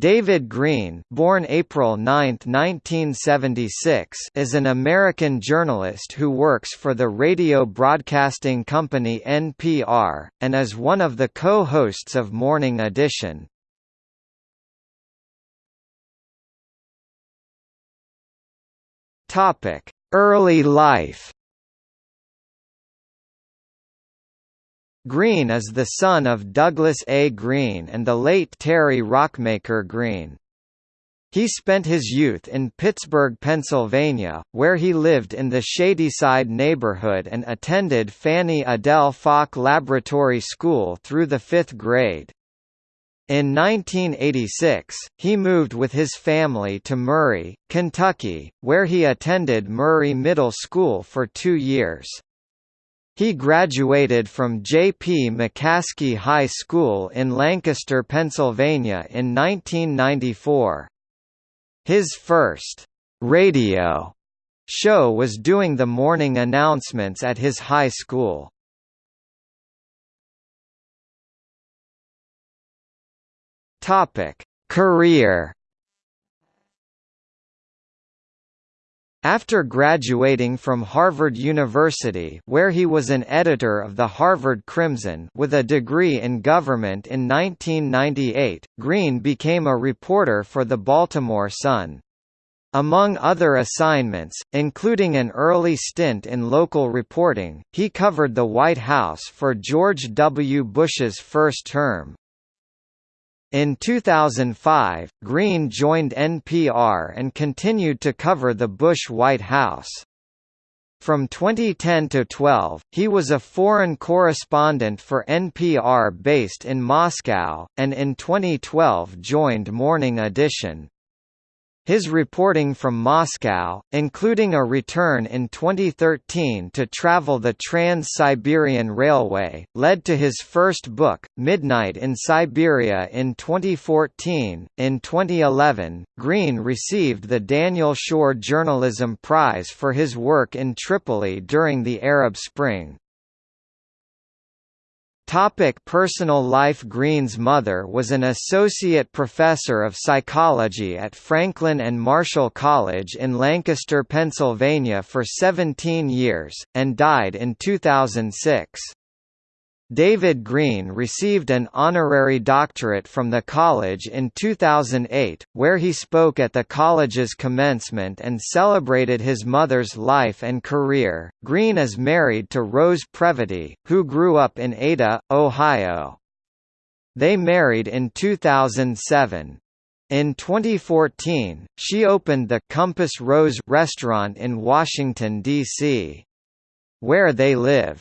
David Greene born April 9, 1976, is an American journalist who works for the radio broadcasting company NPR, and is one of the co-hosts of Morning Edition. Early life Greene is the son of Douglas A. Greene and the late Terry Rockmaker Greene. He spent his youth in Pittsburgh, Pennsylvania, where he lived in the Shadyside neighborhood and attended Fannie Adele Falk Laboratory School through the fifth grade. In 1986, he moved with his family to Murray, Kentucky, where he attended Murray Middle School for two years. He graduated from J. P. McCaskey High School in Lancaster, Pennsylvania in 1994. His first radio show was doing the morning announcements at his high school. Topic: Career After graduating from Harvard University where he was an editor of the Harvard Crimson with a degree in government in 1998, Greene became a reporter for the Baltimore Sun. Among other assignments, including an early stint in local reporting, he covered the White House for George W. Bush's first term. In 2005, Greene joined NPR and continued to cover the Bush White House. From 2010 to 12, he was a foreign correspondent for NPR based in Moscow, and in 2012 joined Morning Edition. His reporting from Moscow, including a return in 2013 to travel the Trans-Siberian Railway, led to his first book, Midnight in Siberia in 2014. In 2011, Greene received the Daniel Schorr Journalism Prize for his work in Tripoli during the Arab Spring. Topic personal life Greene's mother was an associate professor of psychology at Franklin and Marshall College in Lancaster, Pennsylvania for 17 years, and died in 2006. David Greene received an honorary doctorate from the college in 2008, where he spoke at the college's commencement and celebrated his mother's life and career. Greene is married to Rose Previte, who grew up in Ada, Ohio. They married in 2007. In 2014, she opened the Compass Rose restaurant in Washington, D.C. Where they live